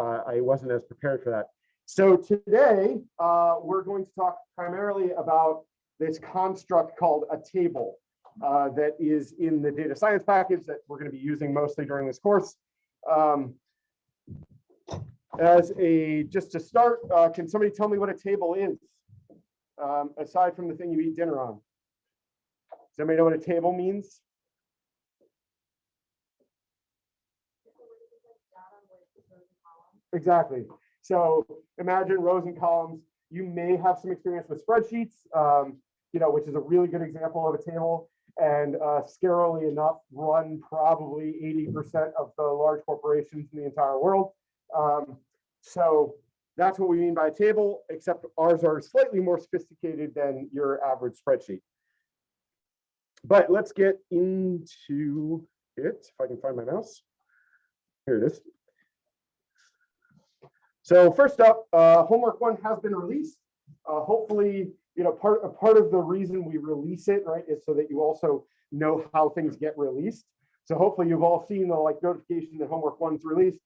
uh, I wasn't as prepared for that. So today, uh, we're going to talk primarily about this construct called a table uh, that is in the data science package that we're going to be using mostly during this course. Um, as a, just to start, uh, can somebody tell me what a table is? Um, aside from the thing you eat dinner on? Does anybody know what a table means? Exactly. So imagine rows and columns. You may have some experience with spreadsheets, um, you know, which is a really good example of a table. And uh, scarily enough, run probably 80% of the large corporations in the entire world. Um, so that's what we mean by a table, except ours are slightly more sophisticated than your average spreadsheet. But let's get into it, if I can find my mouse. Here it is. So first up, uh, homework one has been released. Uh, hopefully, you know, part, part of the reason we release it, right, is so that you also know how things get released. So hopefully you've all seen the like notification that homework one's released.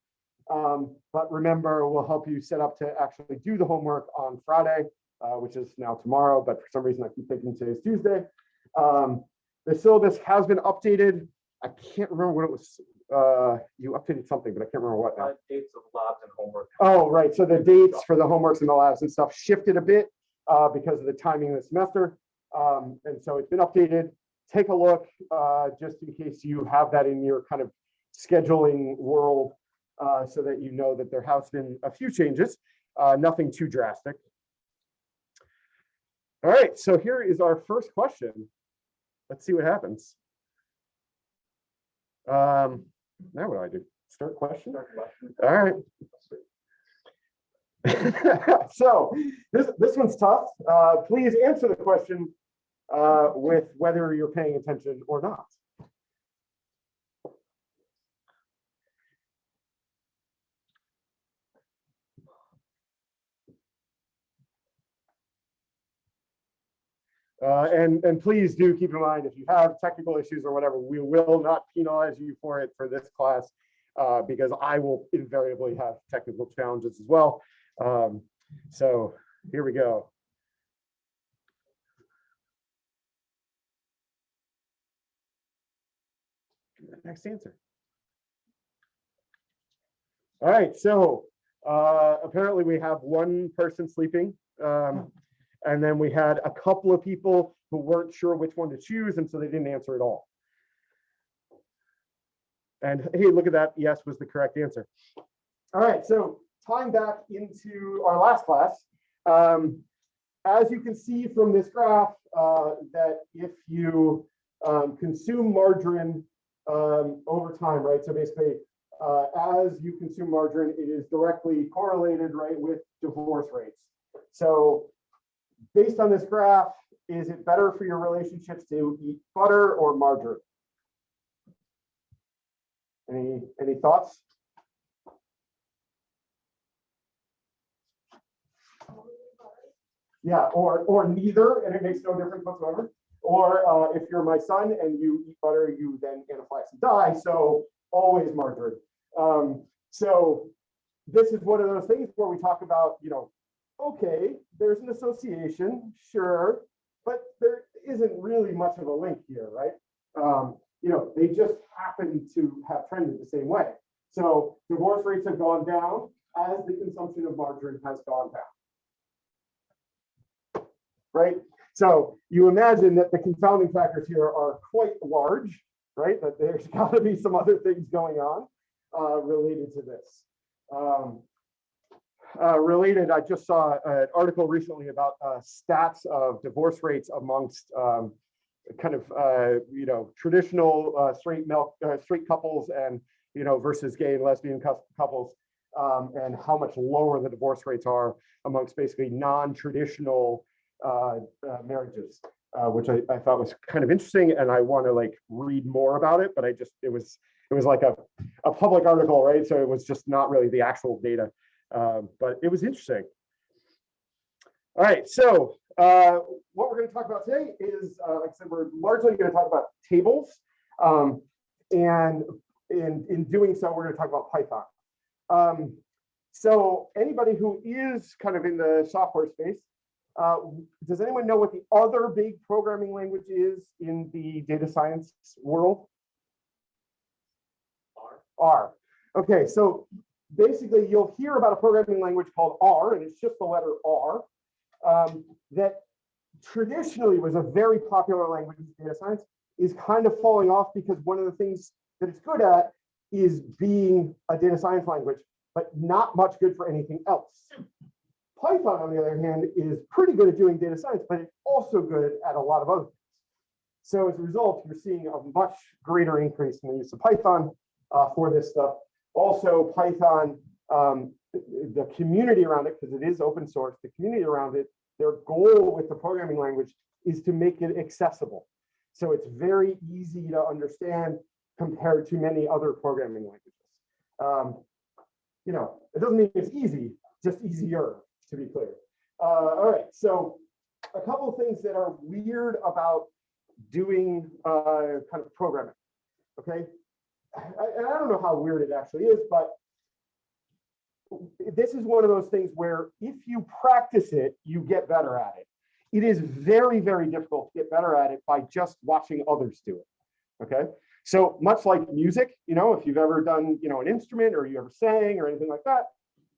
Um, but remember, we'll help you set up to actually do the homework on Friday, uh, which is now tomorrow, but for some reason I keep thinking today's Tuesday. Um, the syllabus has been updated. I can't remember what it was. Uh, you updated something, but I can't remember what now. Uh, dates of labs and homework. Oh, right. So the dates for the homeworks and the labs and stuff shifted a bit uh, because of the timing of the semester. Um, and so it's been updated. Take a look uh, just in case you have that in your kind of scheduling world uh, so that you know that there has been a few changes, uh, nothing too drastic. All right, so here is our first question. Let's see what happens. Um, now what do I do? Start question? All right. so this this one's tough. Uh, please answer the question uh, with whether you're paying attention or not. Uh, and, and please do keep in mind, if you have technical issues or whatever, we will not penalize you for it for this class uh, because I will invariably have technical challenges as well. Um, so here we go. Next answer. All right, so uh, apparently we have one person sleeping. Um, and then we had a couple of people who weren't sure which one to choose, and so they didn't answer at all. And hey, look at that. Yes was the correct answer. All right, so tying back into our last class, um, as you can see from this graph, uh, that if you um, consume margarine um, over time, right? So basically, uh, as you consume margarine, it is directly correlated, right, with divorce rates. So based on this graph, is it better for your relationships to eat butter or margarine? Any any thoughts? Yeah, or or neither, and it makes no difference whatsoever. Or uh, if you're my son and you eat butter, you then anaphylaxis and die. So always margarine. Um, so this is one of those things where we talk about, you know, okay, there's an association, sure, but there isn't really much of a link here, right? Um, you know, they just happen to have trended the same way. So divorce rates have gone down as the consumption of margarine has gone down. Right? So you imagine that the confounding factors here are quite large, right? That there's got to be some other things going on uh, related to this. Um, uh, related, I just saw an article recently about uh, stats of divorce rates amongst um, kind of, uh, you know, traditional uh, straight milk, uh, straight couples and, you know, versus gay and lesbian couples um, and how much lower the divorce rates are amongst basically non-traditional uh, marriages. which I, I thought was kind of interesting and I want to like read more about it, but I just, it was, it was like a, a public article, right? So it was just not really the actual data. Um, but it was interesting. All right, so uh, what we're going to talk about today is, uh, like I said, we're largely going to talk about tables. Um, and in, in doing so, we're going to talk about Python. Um, so anybody who is kind of in the software space, uh, does anyone know what the other big programming language is in the data science world? R. R. Okay, so basically you'll hear about a programming language called R, and it's just the letter R, um, that traditionally was a very popular language in data science, is kind of falling off because one of the things that it's good at is being a data science language, but not much good for anything else. Python, on the other hand, is pretty good at doing data science, but it's also good at a lot of other things. So as a result, you're seeing a much greater increase in the use of Python uh, for this stuff. Also, Python, um, the community around it, because it is open source, the community around it, their goal with the programming language is to make it accessible. So it's very easy to understand compared to many other programming languages. Um, you know, it doesn't mean it's easy, just easier, to be clear. Uh, all right, so a couple of things that are weird about doing uh, kind of programming, okay? I- I don't know how weird it actually is, but this is one of those things where if you practice it, you get better at it. It is very, very difficult to get better at it by just watching others do it, okay? So much like music, you know, if you've ever done, you know, an instrument or you ever sang or anything like that,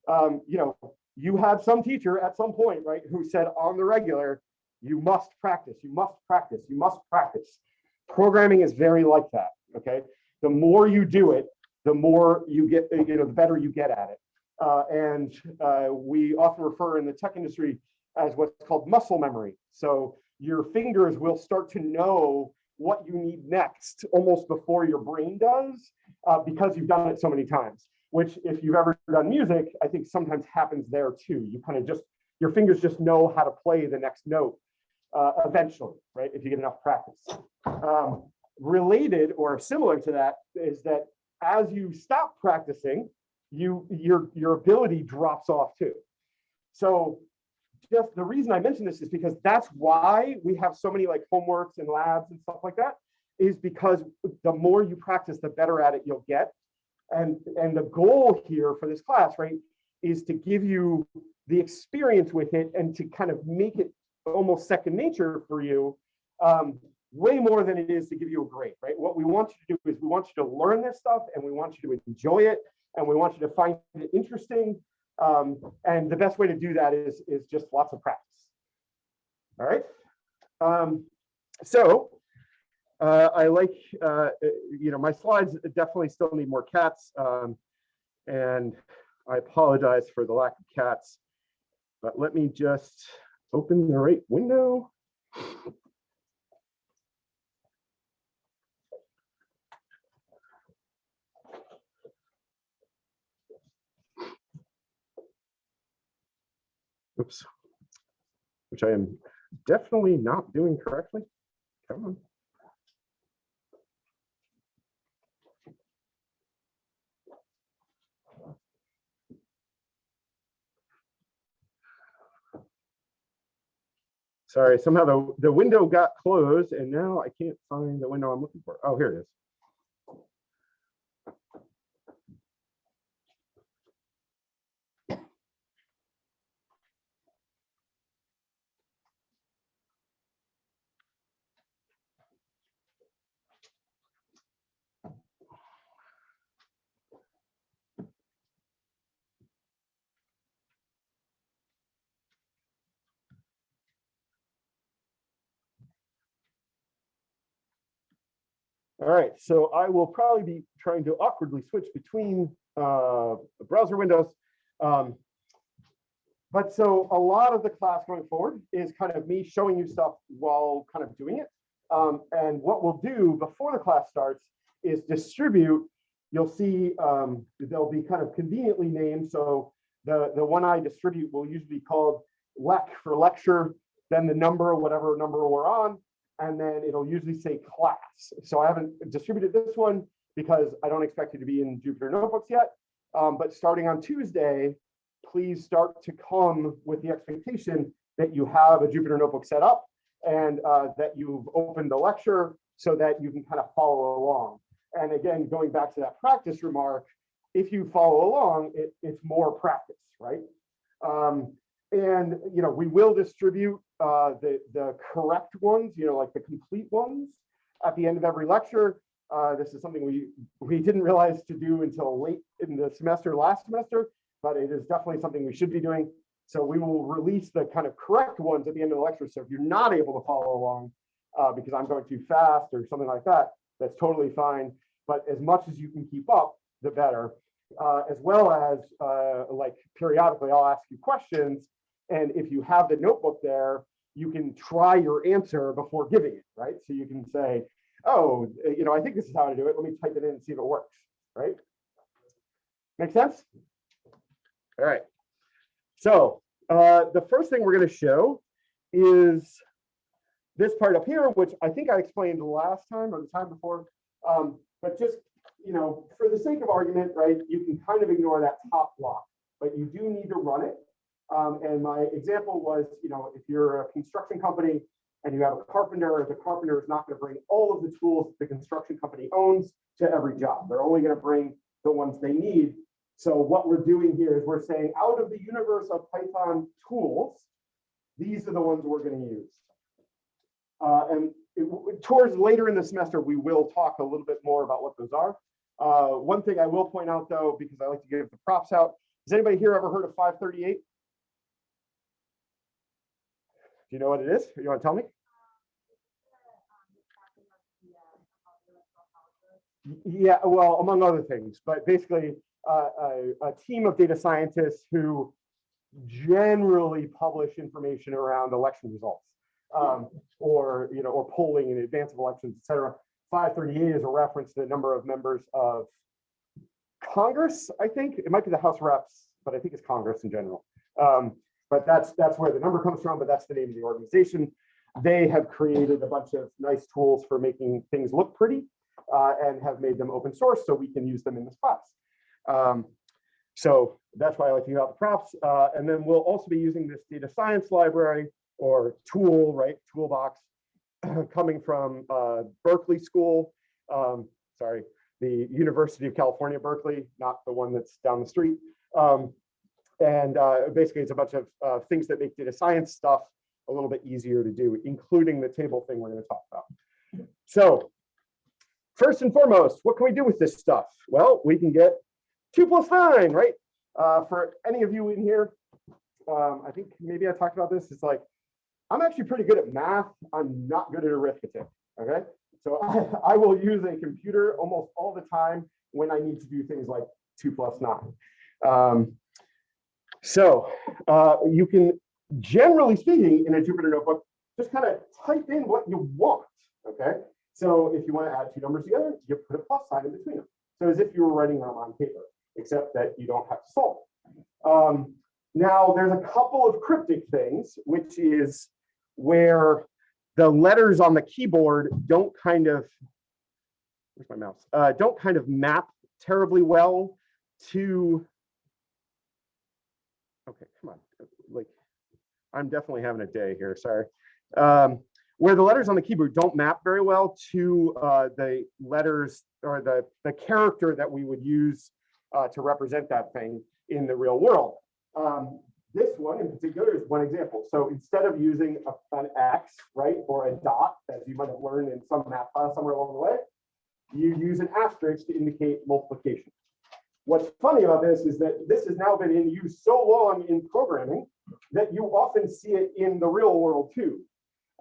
um, you know, you had some teacher at some point, right, who said on the regular, you must practice, you must practice, you must practice. Programming is very like that, okay? The more you do it, the more you get, you know, the better you get at it. Uh, and uh, we often refer in the tech industry as what's called muscle memory. So your fingers will start to know what you need next almost before your brain does uh, because you've done it so many times, which if you've ever done music, I think sometimes happens there too. You kind of just, your fingers just know how to play the next note uh, eventually, right? If you get enough practice. Um, related or similar to that is that as you stop practicing, you your your ability drops off too. So just the reason I mention this is because that's why we have so many like homeworks and labs and stuff like that is because the more you practice, the better at it you'll get. And, and the goal here for this class, right, is to give you the experience with it and to kind of make it almost second nature for you, um, way more than it is to give you a grade, right? What we want you to do is we want you to learn this stuff and we want you to enjoy it and we want you to find it interesting um, and the best way to do that is, is just lots of practice. All right. Um, so uh, I like, uh, you know, my slides definitely still need more cats. Um, and I apologize for the lack of cats, but let me just open the right window. Oops. Which I am definitely not doing correctly. Come on. Sorry, somehow the, the window got closed and now I can't find the window I'm looking for. Oh, here it is. All right, so I will probably be trying to awkwardly switch between uh, browser windows. Um, but so a lot of the class going forward is kind of me showing you stuff while kind of doing it. Um, and what we'll do before the class starts is distribute. You'll see um, they'll be kind of conveniently named. So the, the one I distribute will usually be called lec for lecture, then the number, whatever number we're on, and then it'll usually say class. So I haven't distributed this one because I don't expect it to be in Jupyter Notebooks yet. Um, but starting on Tuesday, please start to come with the expectation that you have a Jupyter Notebook set up and uh, that you've opened the lecture so that you can kind of follow along. And again, going back to that practice remark, if you follow along, it, it's more practice. right? Um, and, you know, we will distribute uh, the, the correct ones, you know, like the complete ones at the end of every lecture. Uh, this is something we, we didn't realize to do until late in the semester last semester, but it is definitely something we should be doing. So we will release the kind of correct ones at the end of the lecture. So if you're not able to follow along uh, because I'm going too fast or something like that, that's totally fine. But as much as you can keep up, the better. Uh, as well as uh, like periodically, I'll ask you questions. And if you have the notebook there, you can try your answer before giving it, right? So you can say, oh, you know, I think this is how to do it. Let me type it in and see if it works, right? Make sense? All right. So uh, the first thing we're going to show is this part up here, which I think I explained last time or the time before. Um, but just, you know, for the sake of argument, right, you can kind of ignore that top block, but you do need to run it. Um, and my example was, you know, if you're a construction company and you have a carpenter, the carpenter is not going to bring all of the tools the construction company owns to every job. They're only going to bring the ones they need. So what we're doing here is we're saying out of the universe of Python tools, these are the ones we're going to use. Uh, and it, towards later in the semester, we will talk a little bit more about what those are. Uh, one thing I will point out though, because I like to give the props out, has anybody here ever heard of 538? Do you know what it is? You want to tell me? Yeah, well, among other things, but basically uh, a, a team of data scientists who generally publish information around election results um, or, you know, or polling in advance of elections, et cetera. 538 is a reference to the number of members of Congress, I think. It might be the House Reps, but I think it's Congress in general. Um, but that's that's where the number comes from, but that's the name of the organization. They have created a bunch of nice tools for making things look pretty uh, and have made them open source so we can use them in this class. Um, so that's why I like to give out the props. Uh, and then we'll also be using this data science library or tool, right, toolbox, coming from uh, Berkeley School, um, sorry, the University of California, Berkeley, not the one that's down the street. Um, and uh, basically it's a bunch of uh, things that make data science stuff a little bit easier to do, including the table thing we're gonna talk about. So first and foremost, what can we do with this stuff? Well, we can get two plus nine, right? Uh, for any of you in here, um, I think maybe I talked about this, it's like, I'm actually pretty good at math. I'm not good at arithmetic, okay? So I, I will use a computer almost all the time when I need to do things like two plus nine. Um, so uh, you can, generally speaking, in a Jupyter notebook, just kind of type in what you want, okay? So if you want to add two numbers together, you put a plus sign in between them. So as if you were writing them on paper, except that you don't have to solve. Um, now, there's a couple of cryptic things, which is where the letters on the keyboard don't kind of, where's my mouse? Uh, don't kind of map terribly well to, okay, come on, like, I'm definitely having a day here, sorry. Um, where the letters on the keyboard don't map very well to uh, the letters or the, the character that we would use uh, to represent that thing in the real world. Um, this one in particular is one example. So instead of using a, an X, right, or a dot, as you might have learned in some math class somewhere along the way, you use an asterisk to indicate multiplication. What's funny about this is that this has now been in use so long in programming that you often see it in the real world too.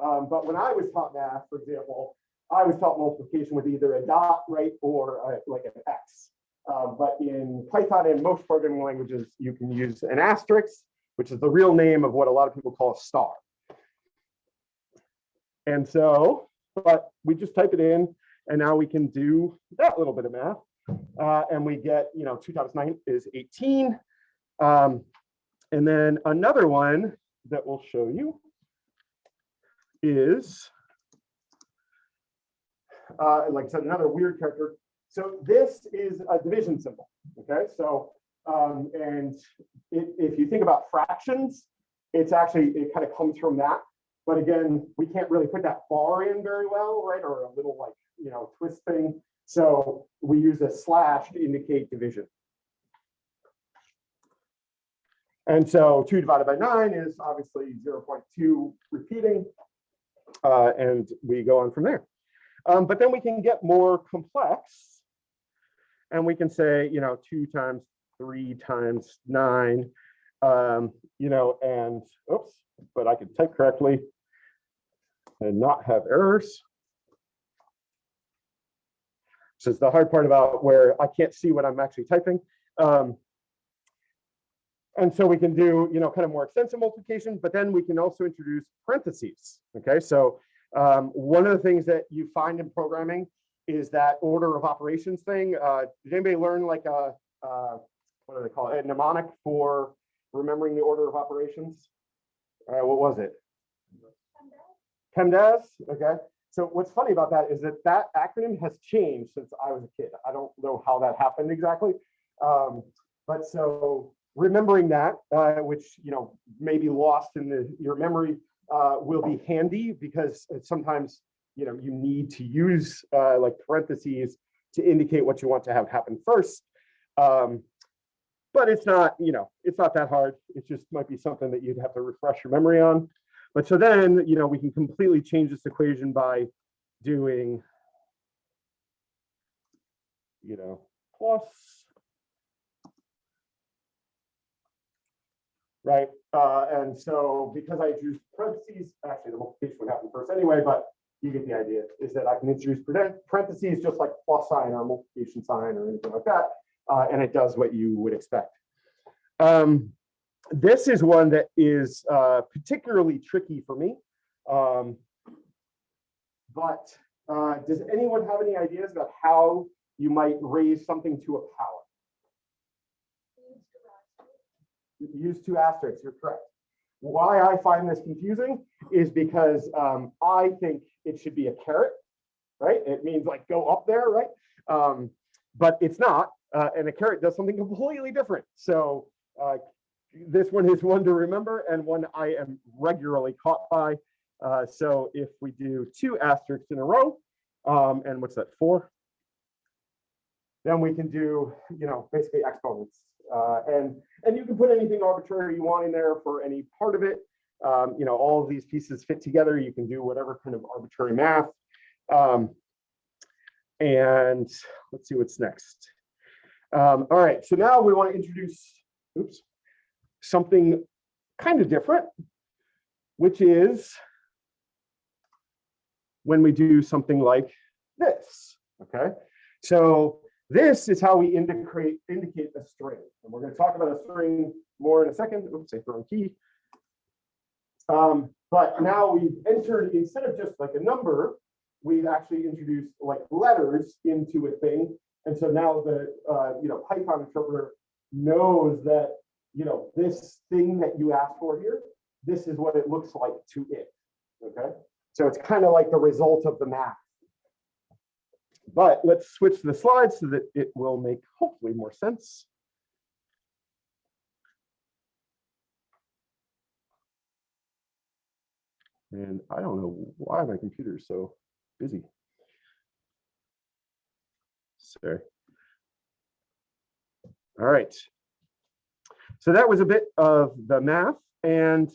Um, but when I was taught math, for example, I was taught multiplication with either a dot, right, or a, like an X. Um, but in Python and most programming languages, you can use an asterisk, which is the real name of what a lot of people call a star. And so, but we just type it in, and now we can do that little bit of math. Uh, and we get, you know, two times nine is 18. Um, and then another one that we'll show you is, uh, like I said, another weird character. So this is a division symbol, okay? So, um, and it, if you think about fractions, it's actually, it kind of comes from that. But again, we can't really put that bar in very well, right? Or a little like, you know, twist thing. So we use a slash to indicate division. And so two divided by nine is obviously 0.2 repeating. uh, and we go on from there. Um, but then we can get more complex. And we can say, you know, two times three times nine, um, you know, and oops, but I could type correctly and not have errors. This is the hard part about where I can't see what I'm actually typing. Um, and so we can do, you know, kind of more extensive multiplication, but then we can also introduce parentheses. Okay, so um, one of the things that you find in programming is that order of operations thing. Uh, did anybody learn like a, uh, what do they call it, a mnemonic for remembering the order of operations? All right, what was it? PEMDAS, okay. So what's funny about that is that that acronym has changed since I was a kid. I don't know how that happened exactly. Um, but so remembering that, uh, which, you know, may be lost in the, your memory, uh, will be handy because sometimes, you know, you need to use uh, like parentheses to indicate what you want to have happen first. Um, but it's not, you know, it's not that hard. It just might be something that you'd have to refresh your memory on. But so then, you know, we can completely change this equation by doing, you know, plus, right? Uh, and so because I introduced parentheses, actually the multiplication would happen first anyway, but you get the idea, is that I can introduce parentheses just like plus sign or multiplication sign or anything like that, uh, and it does what you would expect. Um, this is one that is uh, particularly tricky for me. Um, but uh, does anyone have any ideas about how you might raise something to a power? Use two asterisks, you're correct. Why I find this confusing is because um, I think it should be a caret, right? It means like go up there, right? Um, but it's not, uh, and a caret does something completely different. So uh, this one is one to remember and one I am regularly caught by. Uh, so if we do two asterisks in a row, um, and what's that, four? Then we can do, you know, basically exponents. Uh, and, and you can put anything arbitrary you want in there for any part of it. Um, you know, all of these pieces fit together. You can do whatever kind of arbitrary math. Um, and let's see what's next. Um, all right, so now we want to introduce, oops, something kind of different, which is when we do something like this, okay? So this is how we indicate, indicate a string. And we're gonna talk about a string more in a second. Oops, I throw a key. Um, but now we've entered, instead of just like a number, we've actually introduced like letters into a thing. And so now the, uh, you know, Python interpreter knows that you know, this thing that you asked for here, this is what it looks like to it, okay? So it's kind of like the result of the math. But let's switch the slides so that it will make hopefully more sense. And I don't know why my computer is so busy. Sorry. All right. So that was a bit of the math. And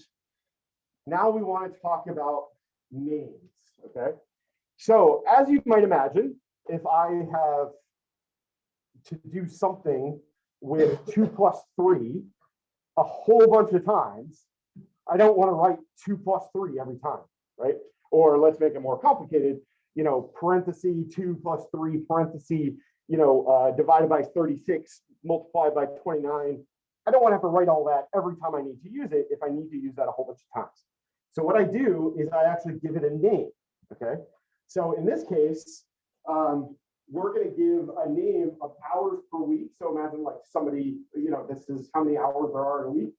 now we want to talk about names, okay? So as you might imagine, if I have to do something with two plus three a whole bunch of times, I don't want to write two plus three every time, right? Or let's make it more complicated, you know, parenthesis two plus three parenthesis, you know, uh, divided by 36 multiplied by 29 I don't want to have to write all that every time I need to use it if I need to use that a whole bunch of times. So what I do is I actually give it a name, okay? So in this case, um, we're going to give a name of hours per week. So imagine like somebody, you know, this is how many hours there are in a week.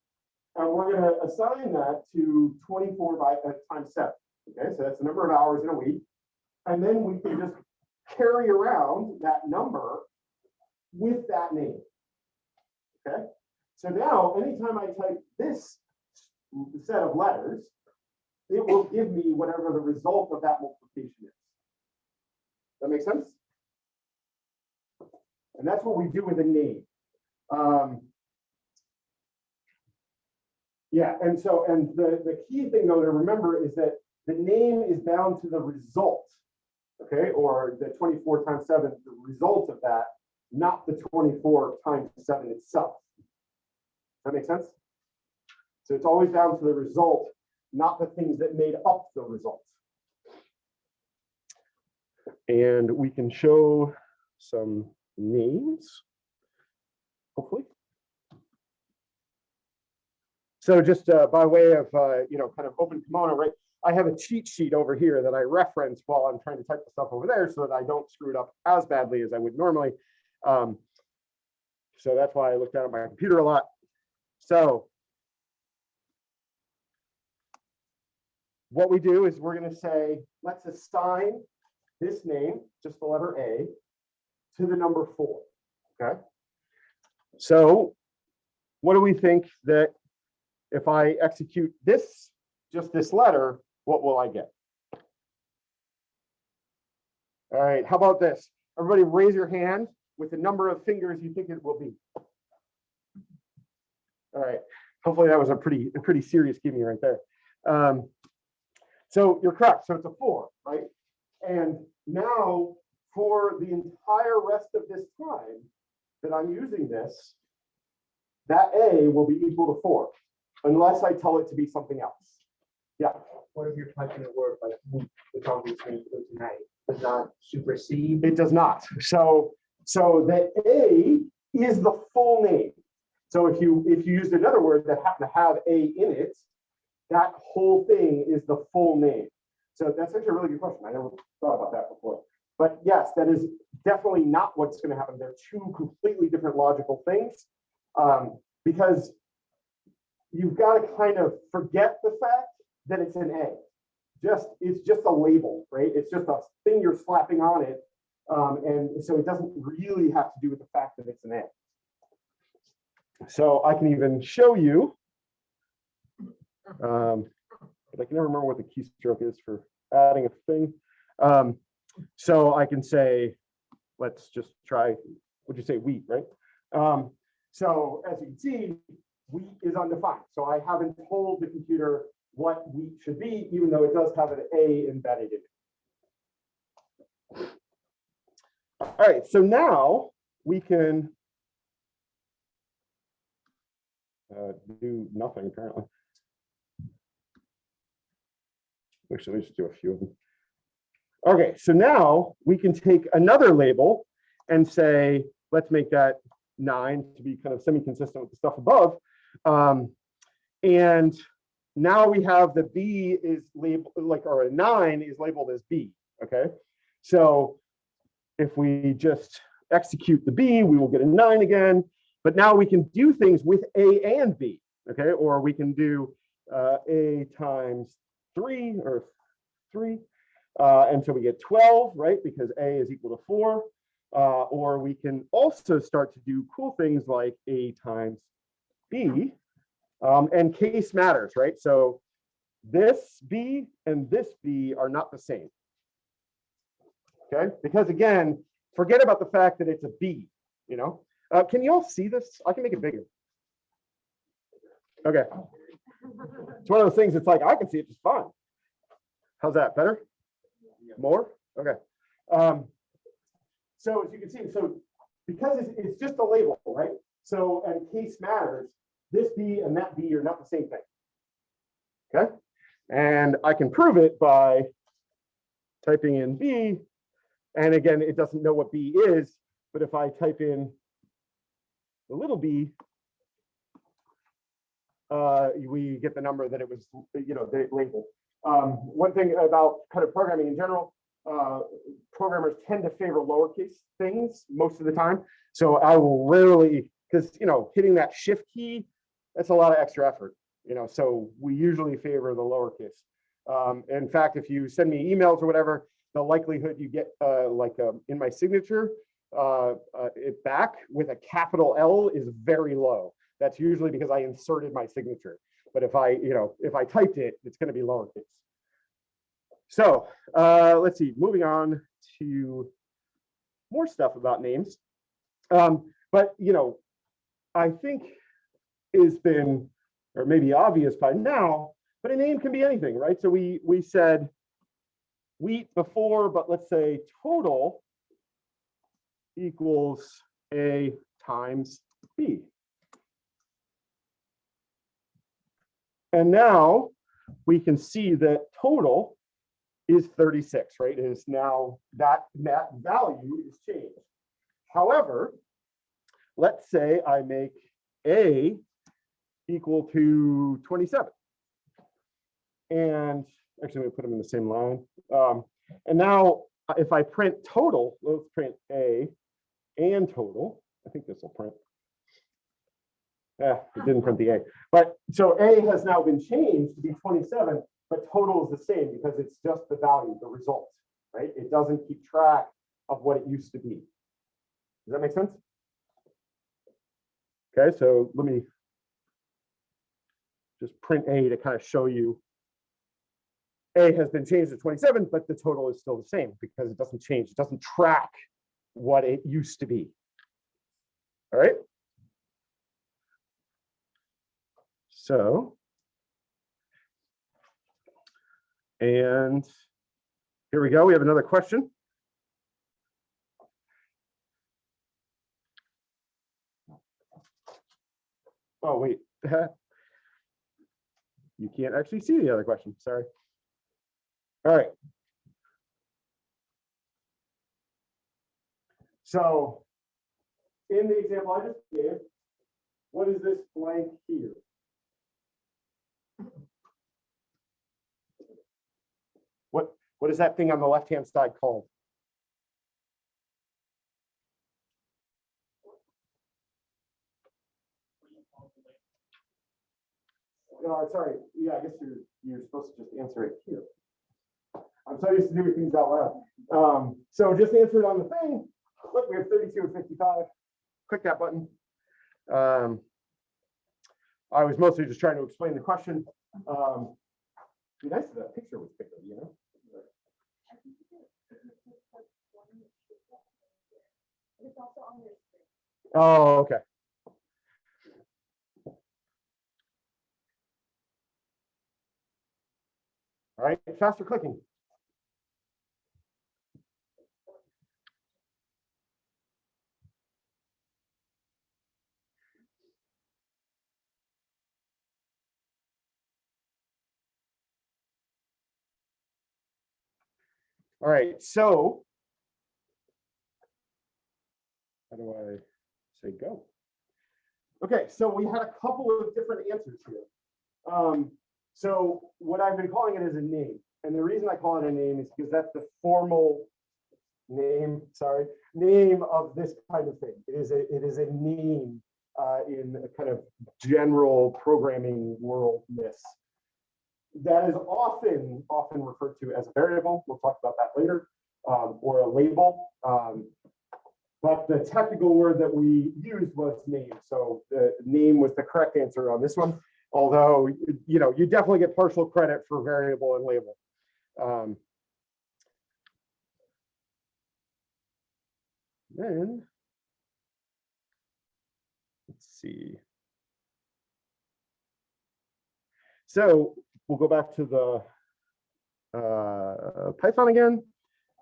And we're going to assign that to 24 by uh, times seven. Okay, so that's the number of hours in a week. And then we can just carry around that number with that name. Okay, so now, anytime I type this set of letters, it will give me whatever the result of that multiplication is. That makes sense? And that's what we do with a name. Um, Yeah, and so, and the, the key thing though to remember is that the name is bound to the result. Okay, or the twenty-four times seven, the result of that, not the twenty-four times seven itself. That make sense? So it's always down to the result, not the things that made up the result. And we can show some names, hopefully. So just uh, by way of, uh, you know, kind of open kimono, right? I have a cheat sheet over here that I reference while I'm trying to type the stuff over there so that I don't screw it up as badly as I would normally. Um, so that's why I look down at my computer a lot. So what we do is we're going to say, let's assign this name, just the letter A, to the number four. Okay. So what do we think that if I execute this, just this letter, what will I get? All right, how about this? Everybody raise your hand with the number of fingers you think it will be. All right, hopefully that was a pretty, a pretty serious gimme right there. Um, so you're correct, so it's a four, right? And now for the entire rest of this time that I'm using this, that A will be equal to four, unless I tell it to be something else. Yeah, What if you're typing a word like "move," which on between two tonight, does not supersede? it does not. So, so the A is the full name. So if you, if you used another word that happened to have A in it, that whole thing is the full name. So that's actually a really good question. I never thought about that before. But yes, that is definitely not what's going to happen. They're two completely different logical things. Um, because you've got to kind of forget the fact that it's an A. Just, it's just a label, right? It's just a thing you're slapping on it. Um, and so it doesn't really have to do with the fact that it's an A. So I can even show you. Um, but I can never remember what the keystroke is for adding a thing. Um, so I can say, let's just try, would you say wheat, right? Um, so as you can see, wheat is undefined. So I haven't told the computer what wheat should be, even though it does have an A embedded in it. All right, so now we can uh, do nothing apparently. Actually, let's just do a few of them. Okay, so now we can take another label and say, let's make that nine to be kind of semi-consistent with the stuff above. Um, and now we have the B is labeled like, or a nine is labeled as B, okay? So if we just execute the B, we will get a nine again, but now we can do things with A and B, okay? Or we can do uh, A times three or three, uh, and so we get 12, right? Because A is equal to four. Uh, or we can also start to do cool things like A times B. Um, and case matters, right? So this B and this B are not the same. Okay, because again, forget about the fact that it's a B, you know? Uh, can you all see this? I can make it bigger. Okay. It's one of those things, it's like, I can see it just fine. How's that, better? More? Okay. Um, so as you can see, so because it's, it's just a label, right? So, and case matters, this B and that B are not the same thing. Okay, and I can prove it by typing in B. And again, it doesn't know what B is, but if I type in the little b, uh, we get the number that it was, you know, labeled. Um, one thing about kind of programming in general, uh, programmers tend to favor lowercase things most of the time. So I will rarely, because you know, hitting that shift key, that's a lot of extra effort. You know, so we usually favor the lowercase. Um, in fact, if you send me emails or whatever, the likelihood you get uh, like uh, in my signature, uh, uh, it back with a capital L is very low. That's usually because I inserted my signature. But if I, you know, if I typed it, it's going to be lowercase. So uh, let's see, moving on to more stuff about names. Um, but, you know, I think it's been or maybe obvious by now, but a name can be anything, right? So we, we said wheat before, but let's say total equals A times B. And now we can see that total is 36, right? It is now that, that value is changed. However, let's say I make A equal to 27. And actually, we put them in the same line. Um, and now if I print total, let's print A and total. I think this will print. Yeah, it didn't print the A. But so A has now been changed to be 27, but total is the same because it's just the value, the result, right? It doesn't keep track of what it used to be. Does that make sense? Okay, so let me just print A to kind of show you. A has been changed to 27, but the total is still the same because it doesn't change. It doesn't track what it used to be. All right. So. And here we go. We have another question. Oh, wait. You can't actually see the other question, sorry. All right. So in the example I just gave, what is this blank here? What, what is that thing on the left-hand side called? No, sorry, yeah, I guess you're, you're supposed to just answer it here. I'm so used to doing things out loud. Um, so just answer it on the thing. Look, we have 32 and 55. Click that button. Um, I was mostly just trying to explain the question. Um, be nice if that picture was bigger, you know? Oh, okay. All right, faster clicking. All right, so. How do I say go? Okay, so we had a couple of different answers here. Um, so what I've been calling it is a name. And the reason I call it a name is because that's the formal name, sorry, name of this kind of thing. It is a, it is a name uh, in a kind of general programming worldness. That is often, often referred to as a variable. We'll talk about that later, um, or a label. Um, but the technical word that we used was name. So the name was the correct answer on this one although you know you definitely get partial credit for variable and label. Um, then let's see. So we'll go back to the uh, Python again.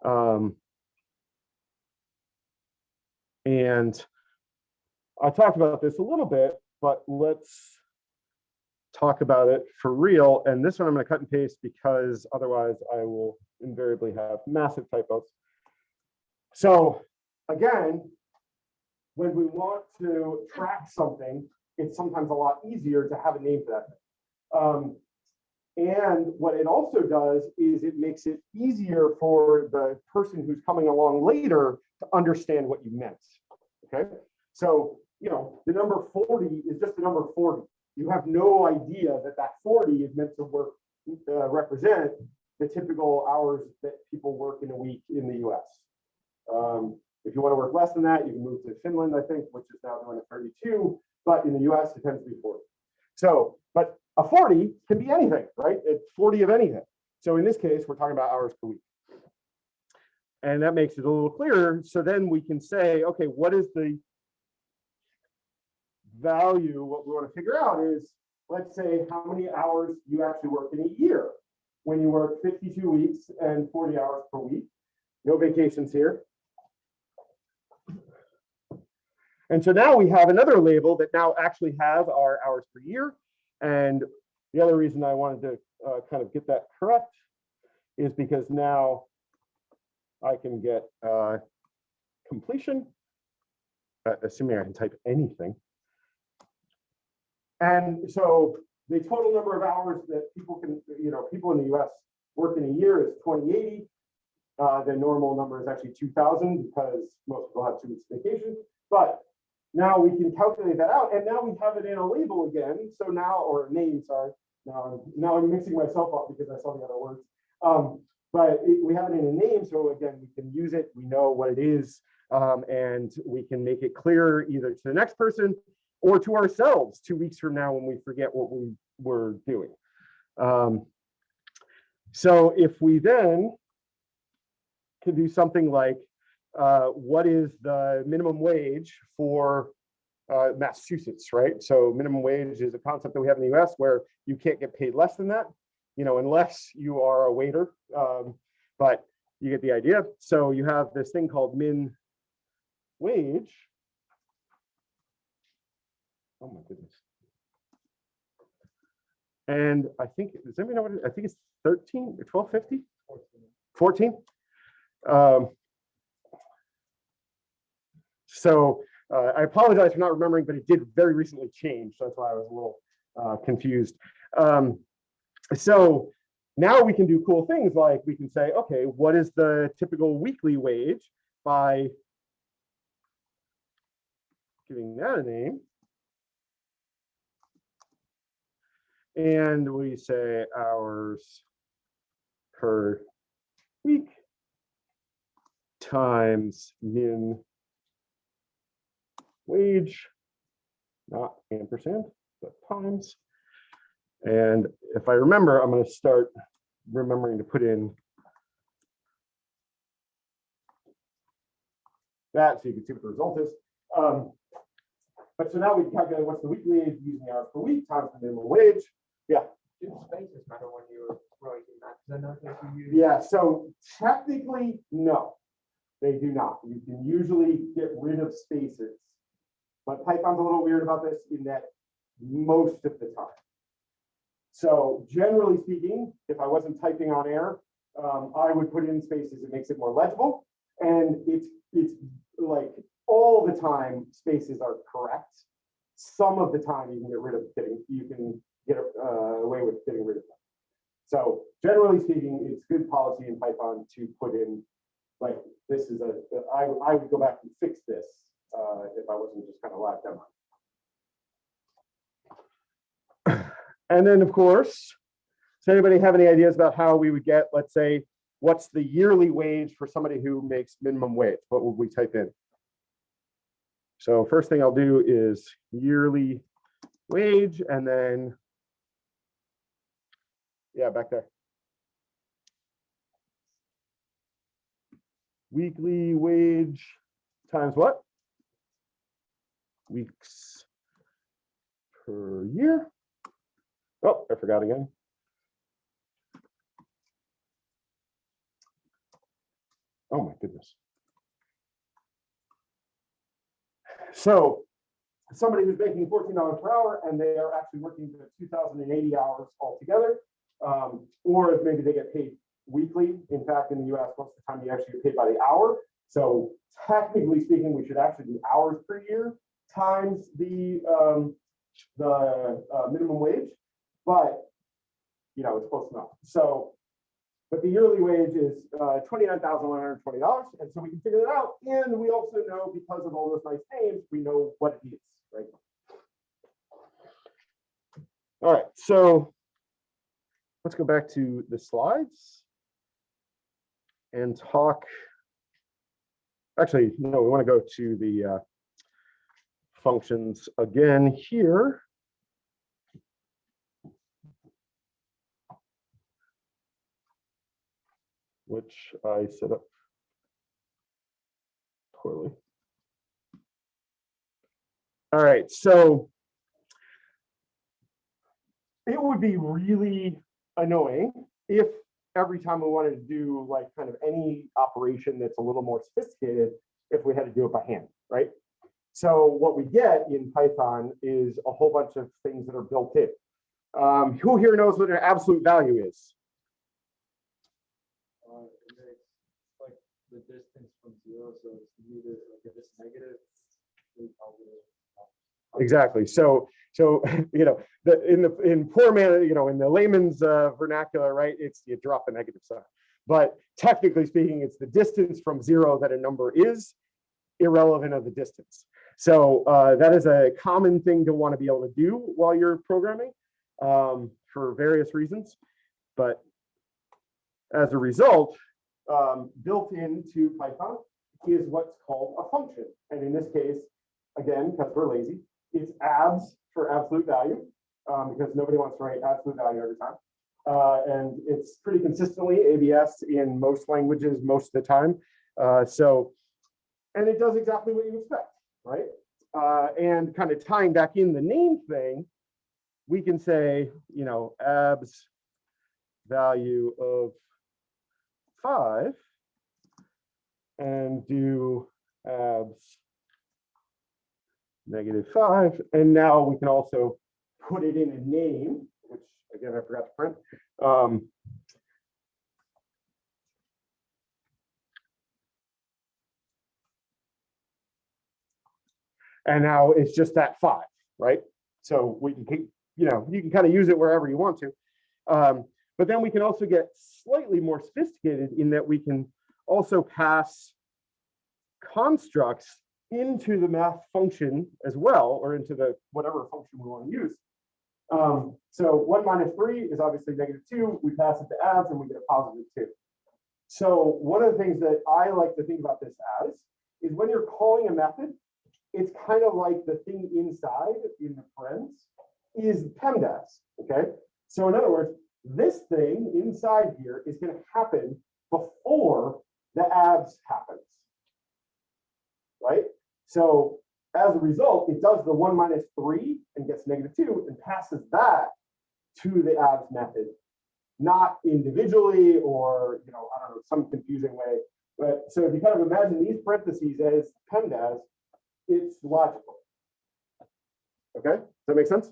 Um, and I talked about this a little bit, but let's talk about it for real. And this one I'm going to cut and paste because otherwise I will invariably have massive typos. So again, when we want to track something, it's sometimes a lot easier to have a name for that. Um, and what it also does is it makes it easier for the person who's coming along later to understand what you meant. Okay, so you know the number 40 is just the number 40 you have no idea that that 40 is meant to work, uh, represent the typical hours that people work in a week in the US. Um, if you want to work less than that, you can move to Finland, I think, which is now doing a 32, but in the US, it tends to be 40. So, but a 40 can be anything, right? It's 40 of anything. So in this case, we're talking about hours per week. And that makes it a little clearer. So then we can say, okay, what is the value, what we want to figure out is let's say how many hours you actually work in a year. When you work fifty-two weeks and forty hours per week, no vacations here. And so now we have another label that now actually has our hours per year. And the other reason I wanted to uh, kind of get that correct is because now I can get uh, completion, uh, assuming I can type anything. And so the total number of hours that people can, you know, people in the US work in a year is 2080. Uh, the normal number is actually 2000 because most people have two weeks vacation. But now we can calculate that out and now we have it in a label again. So now, or name, sorry. Now, I'm- now I'm mixing myself up because I saw the other words. Um, but it- we have it in a name. So again, we can use it. We know what it is. Um, and we can make it clear either to the next person or to ourselves two weeks from now when we forget what we were doing. Um, so if we then can do something like, uh, what is the minimum wage for uh, Massachusetts, right? So minimum wage is a concept that we have in the US where you can't get paid less than that, you know, unless you are a waiter. Um, but you get the idea. So you have this thing called min wage. Oh my goodness. And I think, does anybody know what, it- I think it's 13 or 1250? 14? Um, so uh, I apologize for not remembering, but it did very recently change. So that's why I was a little uh, confused. Um, so now we can do cool things like we can say, okay, what is the typical weekly wage by giving that a name. And we say hours per week times min wage, not ampersand, but times. And if I remember, I'm going to start remembering to put in that so you can see what the result is. Um, but so now we can calculate what's the weekly wage using hours per week times the minimum wage. Do spaces matter when you're writing that? Because I know that you use. Yeah, so technically, no, they do not. You can usually get rid of spaces. But Python's a little weird about this in that most of the time. So generally speaking, if I wasn't typing on air, um, I would put in spaces. It makes it more legible. And it's, it's like all the time spaces are correct. Some of the time you can get rid of getting, you can get uh, away with getting rid of them. So generally speaking, it's good policy in Python to put in, like, this is a, I, I would go back and fix this uh, if I wasn't just kind of left them. And then, of course, does anybody have any ideas about how we would get, let's say, what's the yearly wage for somebody who makes minimum wage? What would we type in? So first thing I'll do is yearly wage and then yeah, back there. Weekly wage times what? Weeks per year. Oh, I forgot again. Oh my goodness. So somebody who's making fourteen dollars per hour and they are actually working the two thousand and eighty hours altogether. Um, or if maybe they get paid weekly. In fact, in the US, most of the time you actually get paid by the hour. So technically speaking, we should actually do hours per year times the um, the uh, minimum wage. But you know, it's close enough. So, but the yearly wage is uh, twenty-nine thousand one hundred twenty dollars, and so we can figure that out. And we also know because of all those nice names, we know what it is, right? All right, so let's go back to the slides and talk. Actually, no, we want to go to the uh, functions again here. Which I set up poorly. All right, so it would be really annoying if every time we wanted to do like kind of any operation that's a little more sophisticated, if we had to do it by hand, right? So what we get in Python is a whole bunch of things that are built in. Um, who here knows what an absolute value is? Uh, like the distance from zero, so it's neither like if it's negative. Exactly. So, so, you know, the, in the, in poor man, you know, in the layman's uh, vernacular, right, it's you drop a negative sign. But technically speaking, it's the distance from zero that a number is irrelevant of the distance. So uh, that is a common thing to want to be able to do while you're programming um, for various reasons. But as a result, um, built into Python is what's called a function. And in this case, again, because we're lazy, it's abs for absolute value, um, because nobody wants to write absolute value every time. Uh, and it's pretty consistently ABS in most languages most of the time. Uh, so, and it does exactly what you expect, right? Uh, and kind of tying back in the name thing, we can say, you know, abs value of five and do abs negative five. And now we can also put it in a name, which again, I forgot to print. Um, and now it's just that five, right? So we can keep, you know, you can kind of use it wherever you want to. Um, but then we can also get slightly more sophisticated in that we can also pass constructs into the math function as well, or into the whatever function we want to use. Um, so one minus three is obviously negative two. We pass it to abs and we get a positive two. So one of the things that I like to think about this as is when you're calling a method, it's kind of like the thing inside in the parens is PEMDAS, okay? So in other words, this thing inside here is going to happen before the abs happens, right? So as a result, it does the one minus three and gets negative two and passes that to the abs method, not individually or, you know, I don't know, some confusing way. But so if you kind of imagine these parentheses as PEMDAS, it's logical. Okay, does that make sense?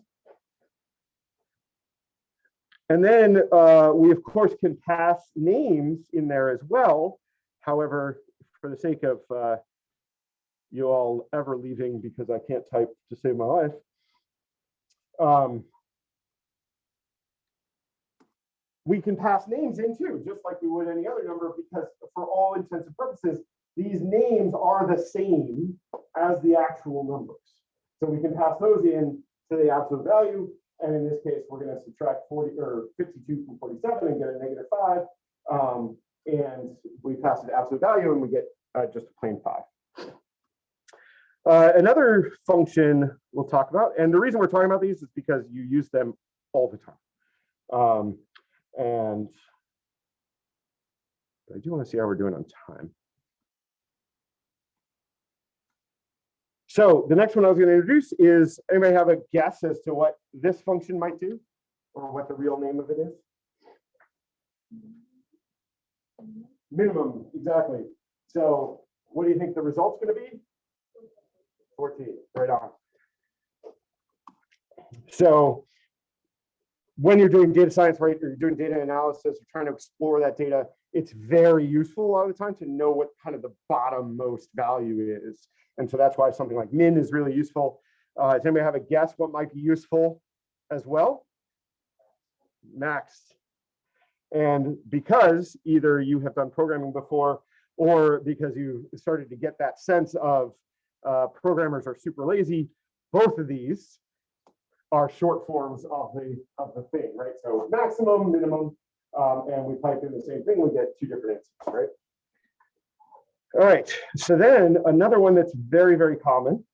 And then uh, we of course can pass names in there as well. However, for the sake of uh, you all ever leaving because I can't type to save my life. Um, we can pass names in too, just like we would any other number, because for all intents and purposes, these names are the same as the actual numbers. So we can pass those in to the absolute value. And in this case, we're going to subtract 40 or 52 from 47 and get a negative five. Um, and we pass it absolute value and we get uh, just a plain five. Uh, another function we'll talk about, and the reason we're talking about these is because you use them all the time. Um, and I do want to see how we're doing on time. So the next one I was going to introduce is, anybody have a guess as to what this function might do? Or what the real name of it is? Minimum, exactly. So what do you think the result's going to be? 14, right on. So when you're doing data science, right, or you're doing data analysis, or trying to explore that data, it's very useful a lot of the time to know what kind of the bottom most value is. And so that's why something like min is really useful. Uh, does anybody have a guess what might be useful as well? Max. And because either you have done programming before, or because you started to get that sense of uh, programmers are super lazy, both of these are short forms of the of the thing, right? So maximum, minimum, um, and we pipe in the same thing, we get two different answers, right? All right, so then another one that's very, very common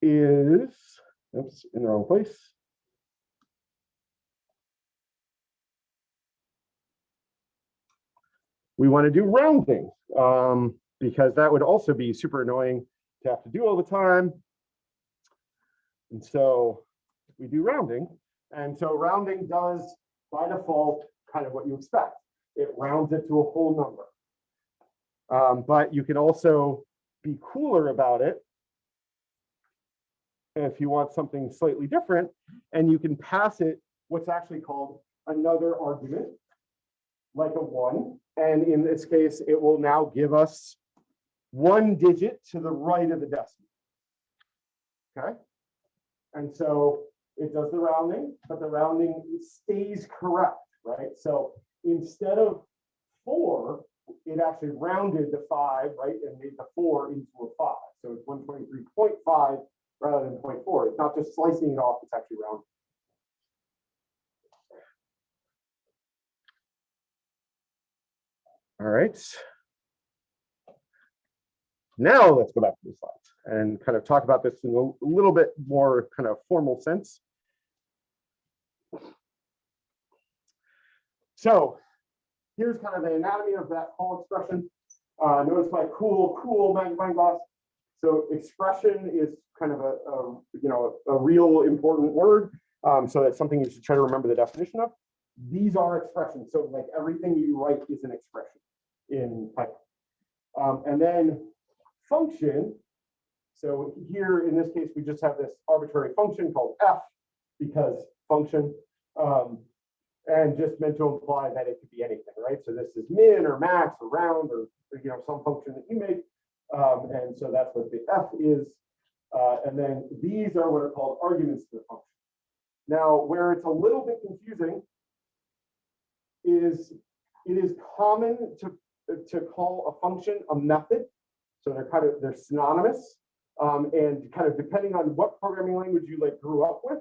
is, oops, in the wrong place. We want to do rounding um, because that would also be super annoying to have to do all the time. And so we do rounding And so rounding does by default kind of what you expect. It rounds it to a whole number. Um, but you can also be cooler about it if you want something slightly different, and you can pass it what's actually called another argument, like a one. And in this case, it will now give us one digit to the right of the decimal. Okay? And so it does the rounding, but the rounding stays correct, right? So instead of four, it actually rounded the five, right, and made the four into a five. So it's one twenty-three point five rather than 0.4. It's not just slicing it off, it's actually rounded. All right. Now let's go back to the slides and kind of talk about this in a little bit more kind of formal sense. So here's kind of the anatomy of that whole expression. Uh, notice my cool, cool magnifying glass. So expression is kind of a, a, you know, a real important word. Um, so that's something you should try to remember the definition of. These are expressions. So like everything you write is an expression in Python. Um, and then function. So here in this case, we just have this arbitrary function called f because function. Um, and just meant to imply that it could be anything, right? So this is min or max or round or, you know, some function that you make. Um, and so that's what the f is. Uh, and then these are what are called arguments to the function. Now, where it's a little bit confusing is it is common to, to call a function a method. So they're kind of, they're synonymous. Um, and kind of depending on what programming language you like grew up with,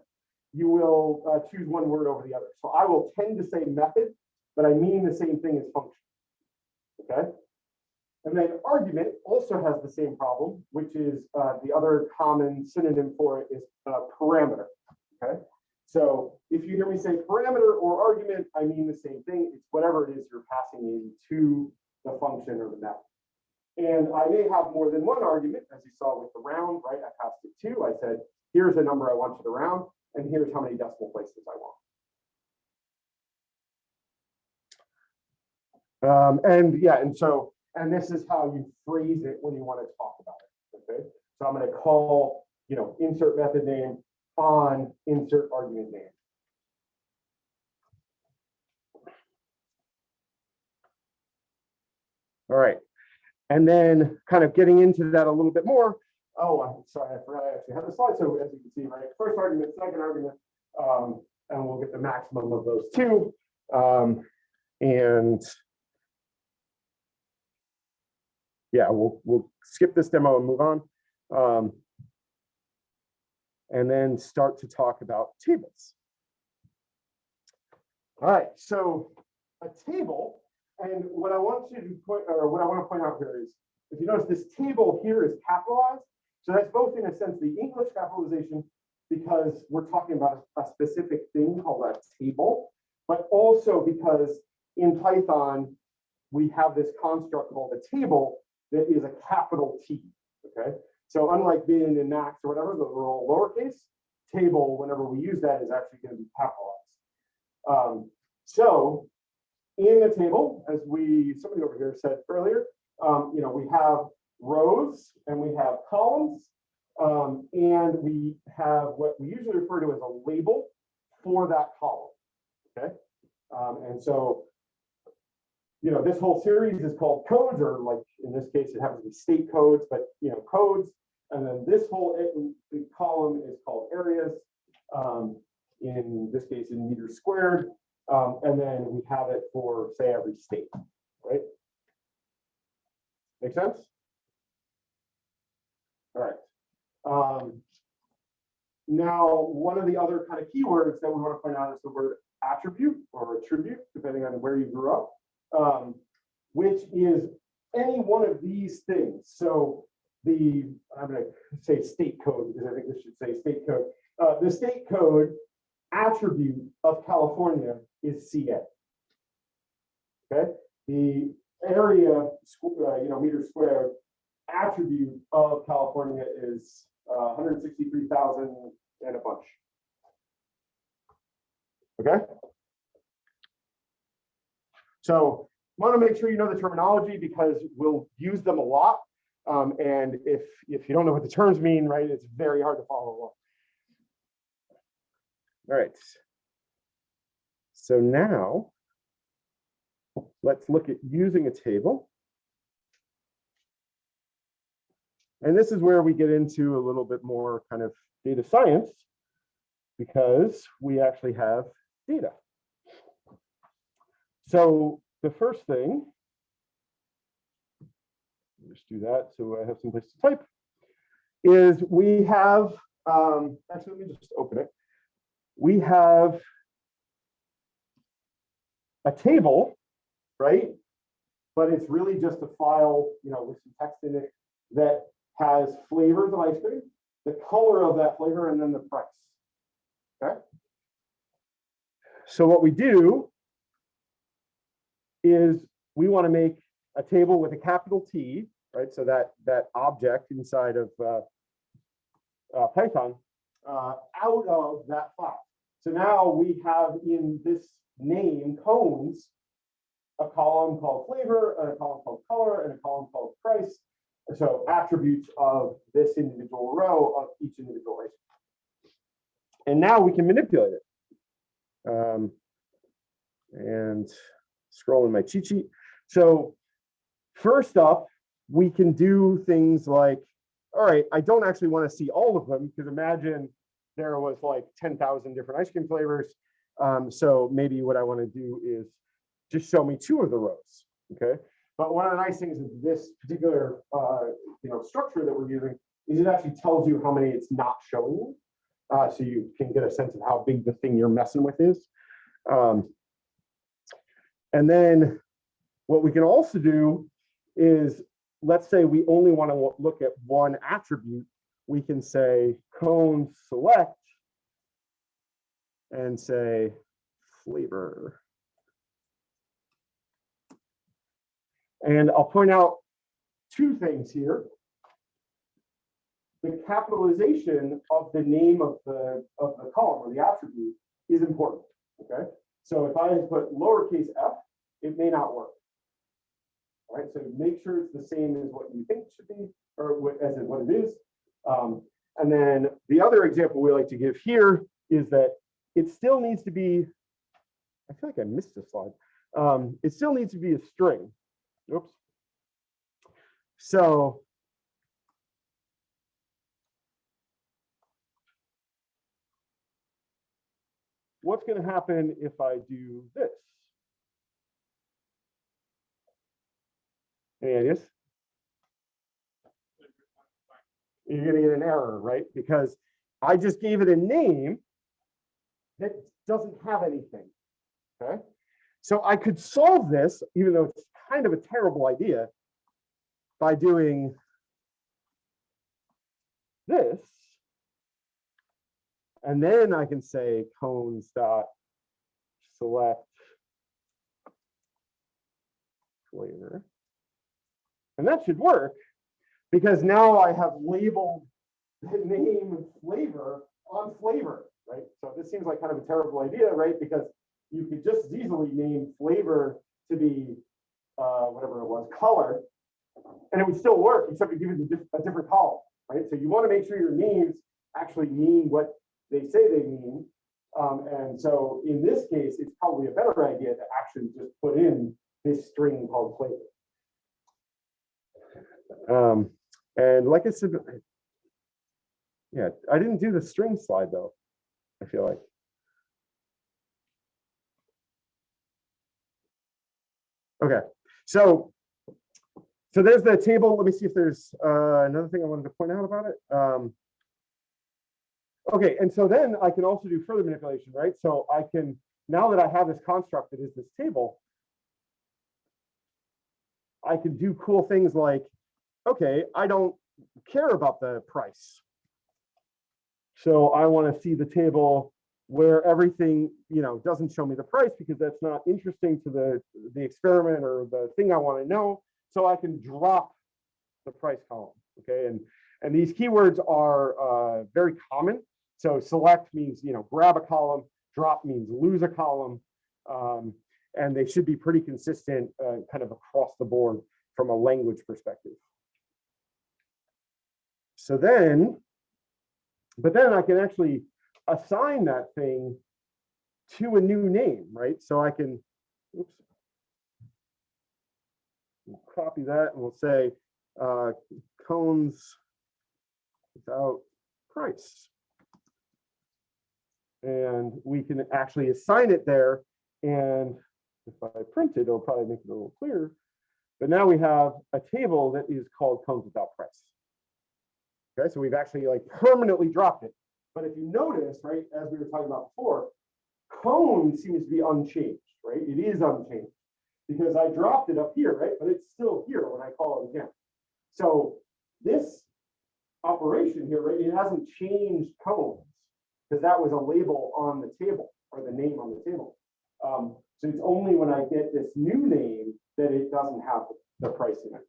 you will uh, choose one word over the other. So I will tend to say method, but I mean the same thing as function. Okay. And then argument also has the same problem, which is uh, the other common synonym for it is uh, parameter. Okay. So if you hear me say parameter or argument, I mean the same thing. It's whatever it is you're passing into the function or the method. And I may have more than one argument, as you saw with the round, right? I passed it two. I said, here's a number I want you to round, and here's how many decimal places I want. Um, and yeah, and so, and this is how you phrase it when you want to talk about it. Okay. So I'm going to call, you know, insert method name on insert argument name. All right. And then kind of getting into that a little bit more. Oh, I'm sorry, I forgot I actually have the slide. So as you can see, right, first argument, second argument, um, and we'll get the maximum of those two. Um, and yeah, we'll we'll skip this demo and move on. Um, and then start to talk about tables. All right, so a table, and what I want you to point, or what I want to point out here is, if you notice this table here is capitalized, so that's both in a sense the English capitalization, because we're talking about a specific thing called a table, but also because in Python, we have this construct called a table that is a capital T, okay? So unlike min and max or whatever, those are all lowercase, table, whenever we use that, is actually going to be capitalized. Um, so in the table, as we, somebody over here said earlier, um, you know, we have rows and we have columns, um, and we have what we usually refer to as a label for that column, okay? Um, and so, you know, this whole series is called codes, or like in this case, it happens to be state codes, but you know, codes. And then this whole the column is called areas, um, in this case in meters squared. Um, and then we have it for say every state, right? Make sense? All right. Um, now, one of the other kind of keywords that we want to point out is the word attribute or attribute, depending on where you grew up, um, which is any one of these things. So the, I'm going to say state code because I think this should say state code. Uh, the state code attribute of California is CA. Okay, the area, uh, you know, meter squared attribute of California is uh, 163,000 and a bunch. Okay? So want to make sure you know the terminology because we'll use them a lot. Um, and if, if you don't know what the terms mean, right, it's very hard to follow along. All right. So now let's look at using a table. And this is where we get into a little bit more kind of data science because we actually have data. So the first thing, just do that so I have some place to type, is we have, um, actually, let me just open it. We have a table, right? But it's really just a file, you know, with some text in it that has flavors of ice cream, the color of that flavor, and then the price. Okay. So what we do is we want to make a table with a capital T, right? So that that object inside of uh, uh, Python uh, out of that file. So now we have in this name cones a column called flavor, and a column called color, and a column called price. So attributes of this individual row of each individual race. And now we can manipulate it. Um, and scroll in my cheat sheet. So first up, we can do things like, all right, I don't actually want to see all of them because imagine there was like 10,000 different ice cream flavors. Um, so maybe what I want to do is just show me two of the rows, okay? But one of the nice things of this particular, uh, you know, structure that we're using is it actually tells you how many it's not showing you. Uh, so you can get a sense of how big the thing you're messing with is. Um, and then what we can also do is, let's say we only want to look at one attribute. We can say cone select and say flavor. And I'll point out two things here. The capitalization of the name of the, of the column or the attribute is important, okay? So if I put lowercase f, it may not work. All right, so make sure it's the same as what you think should be, or what, as in what it is. Um, and then the other example we like to give here is that it still needs to be, I feel like I missed a slide. Um, it still needs to be a string. Oops. So what's going to happen if I do this? Any ideas? You're going to get an error, right? Because I just gave it a name that doesn't have anything. Okay. So I could solve this, even though it's kind of a terrible idea, by doing this. And then I can say cones dot select flavor. And that should work because now I have labeled the name flavor on flavor, right? So this seems like kind of a terrible idea, right? Because you could just as easily name flavor to be uh, whatever it was, color, and it would still work, except you give it a, diff a different column, right? So you want to make sure your names actually mean what they say they mean. Um, and so in this case, it's probably a better idea to actually just put in this string called flavor. Um, and like I said, yeah, I didn't do the string slide though, I feel like. Okay, so so there's the table. Let me see if there's uh, another thing I wanted to point out about it. Um, okay, and so then I can also do further manipulation, right? So I can, now that I have this construct that is this table, I can do cool things like, okay, I don't care about the price. So I want to see the table where everything, you know, doesn't show me the price because that's not interesting to the, the experiment or the thing I want to know. So I can drop the price column, okay? And, and these keywords are uh, very common. So select means, you know, grab a column. drop means lose a column. Um, and they should be pretty consistent, uh, kind of across the board from a language perspective. So then, but then I can actually assign that thing to a new name, right? So I can, oops. We'll Copy that and we'll say, uh, cones without price. And we can actually assign it there. And if I print it, it'll probably make it a little clearer. But now we have a table that is called cones without price. Okay, so we've actually like permanently dropped it. But if you notice, right, as we were talking about before, cone seems to be unchanged, right? It is unchanged because I dropped it up here, right? But it's still here when I call it again. So this operation here, right, it hasn't changed cones because that was a label on the table or the name on the table. Um, so it's only when I get this new name that it doesn't have the price in it.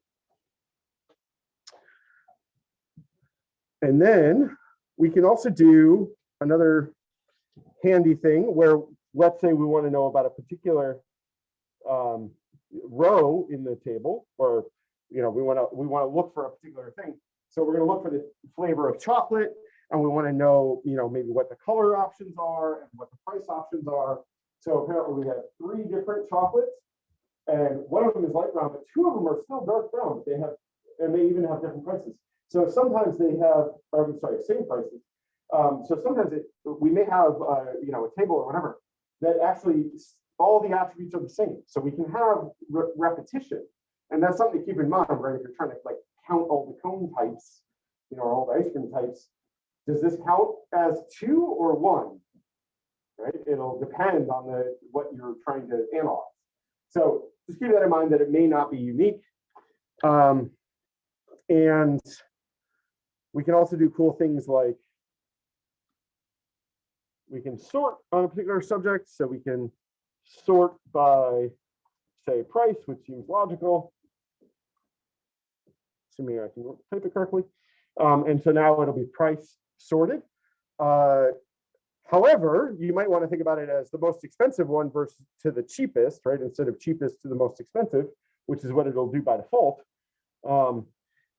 And then we can also do another handy thing where, let's say we want to know about a particular um, row in the table, or, you know, we want to, we want to look for a particular thing. So we're going to look for the flavor of chocolate, and we want to know, you know, maybe what the color options are and what the price options are. So apparently we have three different chocolates, and one of them is light brown, but two of them are still dark brown. They have, and they even have different prices. So sometimes they have, I'm sorry, same prices. Um, so sometimes it, we may have, uh, you know, a table or whatever that actually all the attributes are the same. So we can have re- repetition. And that's something to keep in mind, right? If you're trying to like count all the cone types, you know, or all the ice cream types, does this count as two or one? Right? It'll depend on the, what you're trying to analyze. So just keep that in mind that it may not be unique. Um, and we can also do cool things like we can sort on a particular subject, so we can sort by, say, price, which seems logical. Assuming I can type it correctly. Um, and so now it'll be price sorted. Uh, however, you might want to think about it as the most expensive one versus to the cheapest, right? Instead of cheapest to the most expensive, which is what it'll do by default. Um,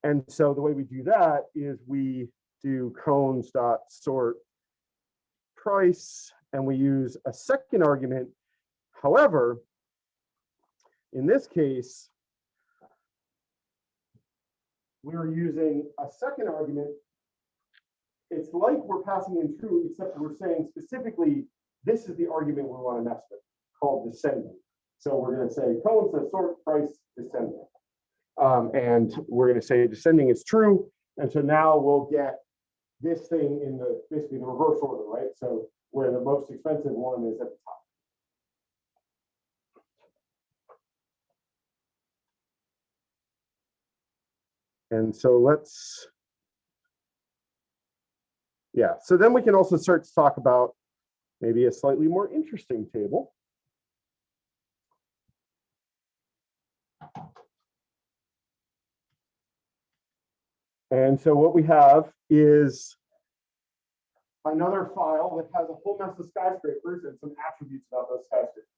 and so the way we do that is we do cones dot sort price, and we use a second argument. However, in this case, we're using a second argument. It's like we're passing in true, except we're saying specifically, this is the argument we want to mess with, called descending. So we're going to say cones sort price descending. Um, and we're going to say descending is true. And so now we'll get this thing in the, basically the reverse order, right? So where the most expensive one is at the top. And so let's, yeah, so then we can also start to talk about maybe a slightly more interesting table. And so what we have is another file that has a whole mess of skyscrapers and some attributes about those skyscrapers.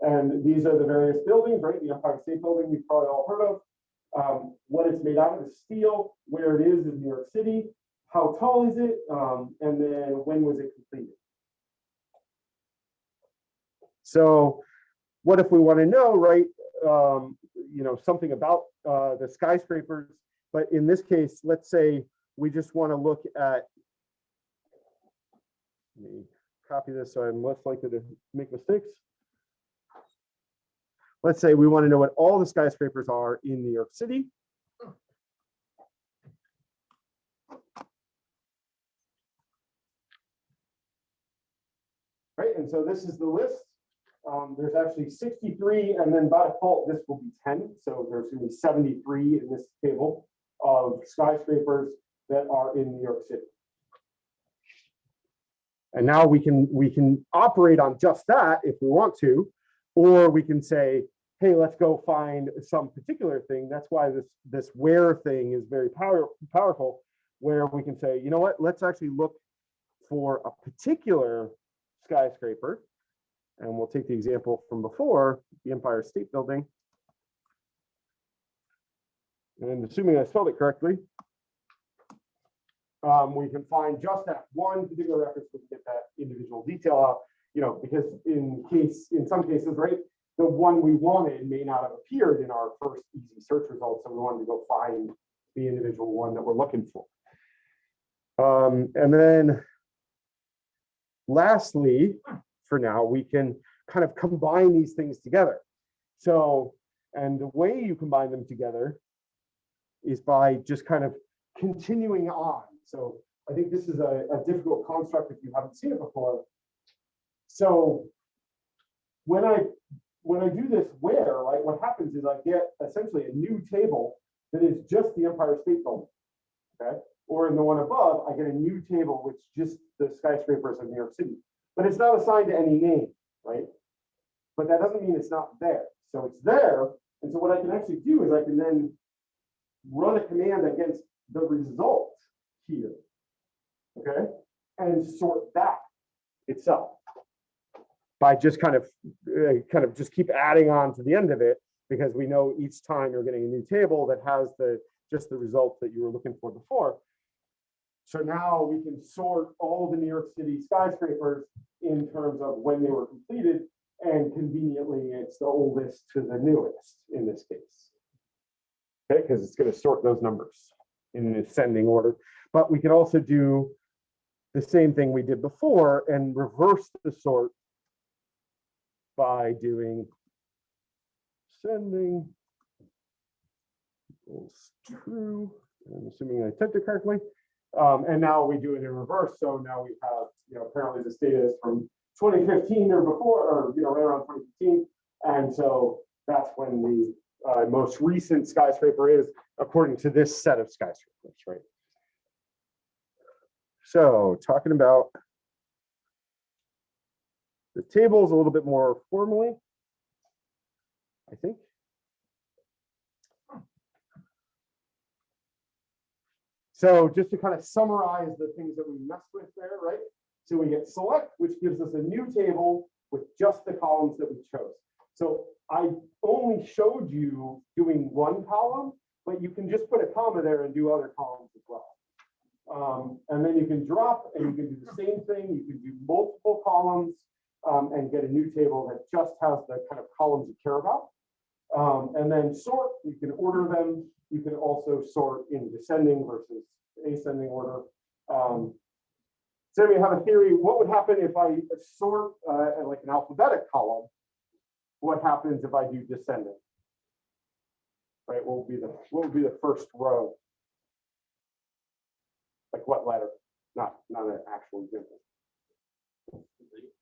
And these are the various buildings, right? The Empire State Building, you've probably all heard of. Um, what it's made out of is steel, where it is in New York City, how tall is it, um, and then when was it completed? So what if we want to know, right, um, you know, something about uh, the skyscrapers, but in this case, let's say we just want to look at let me copy this so I'm less likely to make mistakes. Let's say we want to know what all the skyscrapers are in New York City. Right, and so this is the list. Um, there's actually 63, and then by default, this will be 10. So there's going to be 73 in this table of skyscrapers that are in New York City. And now we can we can operate on just that if we want to, or we can say, hey, let's go find some particular thing. That's why this this where thing is very power, powerful, where we can say, you know what, let's actually look for a particular skyscraper. And we'll take the example from before, the Empire State Building. And assuming I spelled it correctly, um, we can find just that one particular reference to get that individual detail out, you know, because in case, in some cases, right, the one we wanted may not have appeared in our first easy search results, so we wanted to go find the individual one that we're looking for. Um, and then lastly, for now, we can kind of combine these things together. So, and the way you combine them together is by just kind of continuing on. So I think this is a, a difficult construct if you haven't seen it before. So when I when I do this where, right, what happens is I get essentially a new table that is just the Empire State Building. Okay. Or in the one above, I get a new table which just the skyscrapers of New York City. But it's not assigned to any name, right? But that doesn't mean it's not there. So it's there. And so what I can actually do is I can then run a command against the result here. Okay, and sort that itself by just kind of uh, kind of just keep adding on to the end of it because we know each time you're getting a new table that has the just the result that you were looking for before. So now we can sort all the New York City skyscrapers in terms of when they were completed and conveniently it's the oldest to the newest in this case. Okay, because it's going to sort those numbers in an ascending order. But we can also do the same thing we did before and reverse the sort by doing ascending equals true. I'm assuming I typed it correctly. Um, and now we do it in reverse. So now we have, you know, apparently this data is from 2015 or before, or, you know, right around 2015. And so that's when the uh, most recent skyscraper is according to this set of skyscrapers, right? So talking about the tables a little bit more formally, I think. So just to kind of summarize the things that we messed with there, right? So we get select, which gives us a new table with just the columns that we chose. So I only showed you doing one column, but you can just put a comma there and do other columns as well. Um, and then you can drop and you can do the same thing. You can do multiple columns um, and get a new table that just has the kind of columns you care about. Um, and then sort, you can order them. You can also sort in descending versus ascending order. Um, so we have a theory, what would happen if I sort uh, like an alphabetic column? What happens if I do descending? Right, what would be the what would be the first row? Like what letter? Not not an actual example.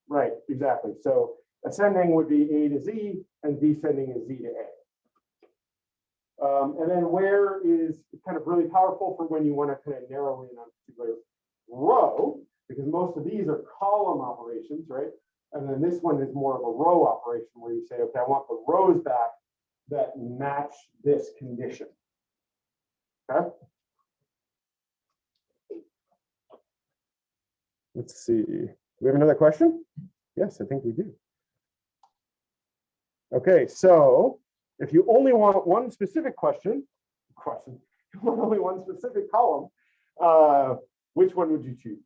Right, exactly. So ascending would be A to Z and descending is Z to A. Um, and then where is kind of really powerful for when you want to kind of narrow in on a particular row, because most of these are column operations, right? And then this one is more of a row operation where you say, okay, I want the rows back that match this condition. Okay. Let's see. We have another question? Yes, I think we do. Okay, so if you only want one specific question, question, only one specific column, uh, which one would you choose?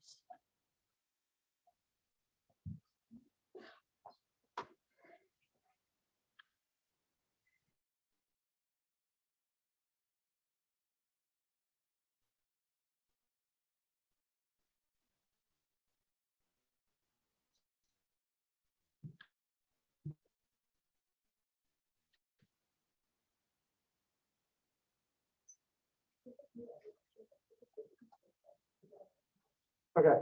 Okay.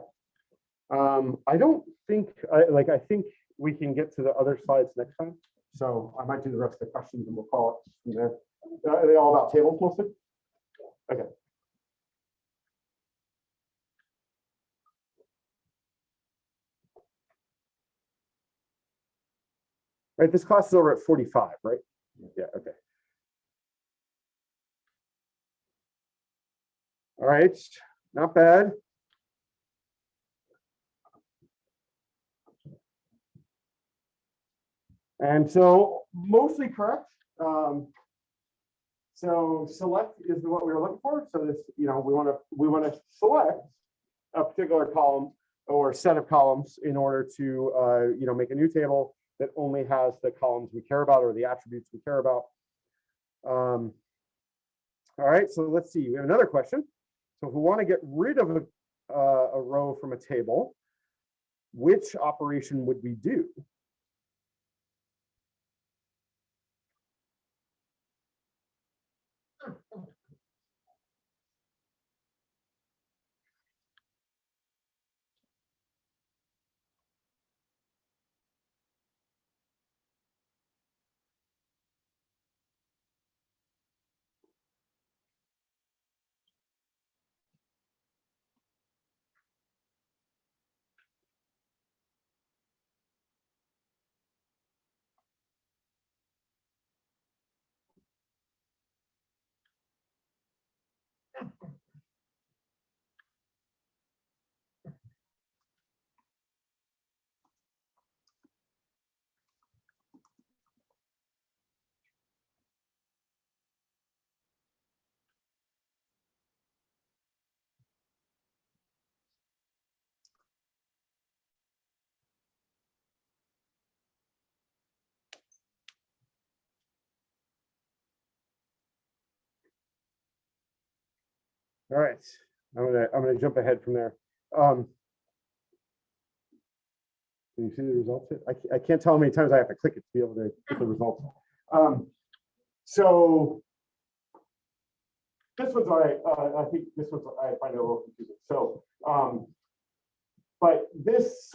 Um, I don't think, I, like, I think we can get to the other slides next time. So I might do the rest of the questions and we'll call it from there. Are they all about tables mostly? Okay. Right, this class is over at 45, right? Yeah, okay. All right, not bad. And so mostly correct. Um, so select is what we were looking for. So this, you know, we want to, we want to select a particular column or set of columns in order to, uh, you know, make a new table that only has the columns we care about or the attributes we care about. Um, all right, so let's see. We have another question. So if we want to get rid of a, uh, a row from a table, which operation would we do? All right, I'm gonna, I'm gonna jump ahead from there. Um. Can you see the results? I, I can't tell how many times I have to click it to be able to get the results. Um, so. This one's all right, uh, I think this one's, I find it a little confusing, so, um. But this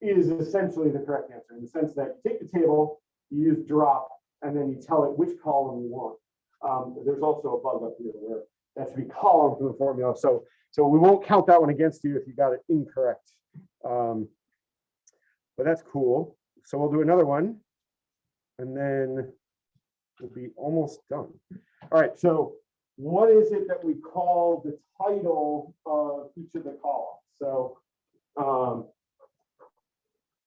is essentially the correct answer in the sense that you take the table, you use drop, and then you tell it which column you want. Um, there's also a bug up here where that should be column from the formula. So, so we won't count that one against you if you got it incorrect. Um, but that's cool. So we'll do another one. And then we'll be almost done. All right, so what is it that we call the title of each of the columns? So, um,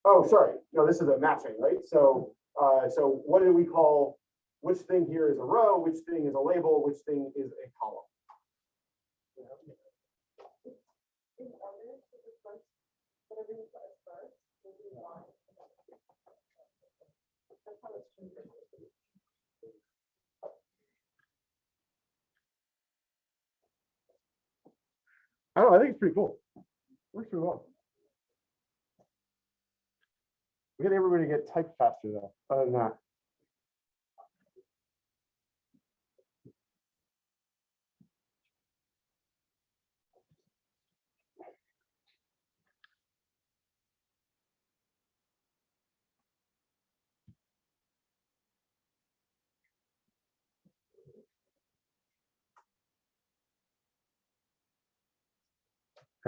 oh, sorry, no, this is a matching, right? So, uh, so what do we call, which thing here is a row, which thing is a label, which thing is a column? I don't know, I think it's pretty cool. Works pretty well. We get everybody to get typed faster though, other than that.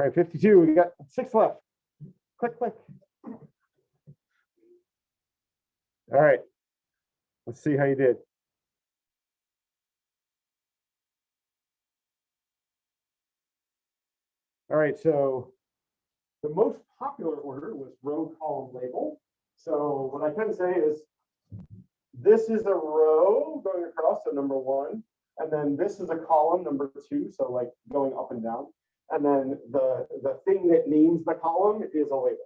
All right, fifty-two, we got six left. Click, click. All right. Let's see how you did. All right, so the most popular order was row column label. So what I can say is this is a row going across, so number one, and then this is a column, number two, so like going up and down. And then the, the thing that names the column is a label.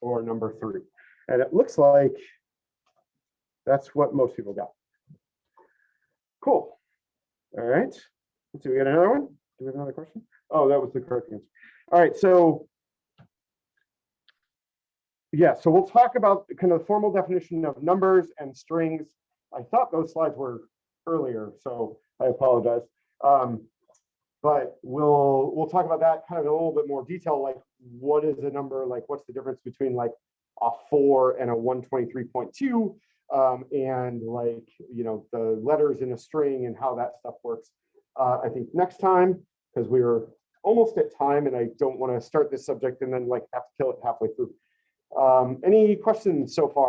Or number three. And it looks like that's what most people got. Cool. All right. Let's see, we got another one? Do we have another question? Oh, that was the correct answer. All right, so. Yeah, so we'll talk about kind of the formal definition of numbers and strings. I thought those slides were earlier, so I apologize. Um, but we'll, we'll talk about that kind of in a little bit more detail, like what is a number, like what's the difference between like a four and a one twenty-three point two? Um, and like, you know, the letters in a string and how that stuff works. Uh, I think next time, because we are almost at time and I don't want to start this subject and then like have to kill it halfway through. Um, any questions so far?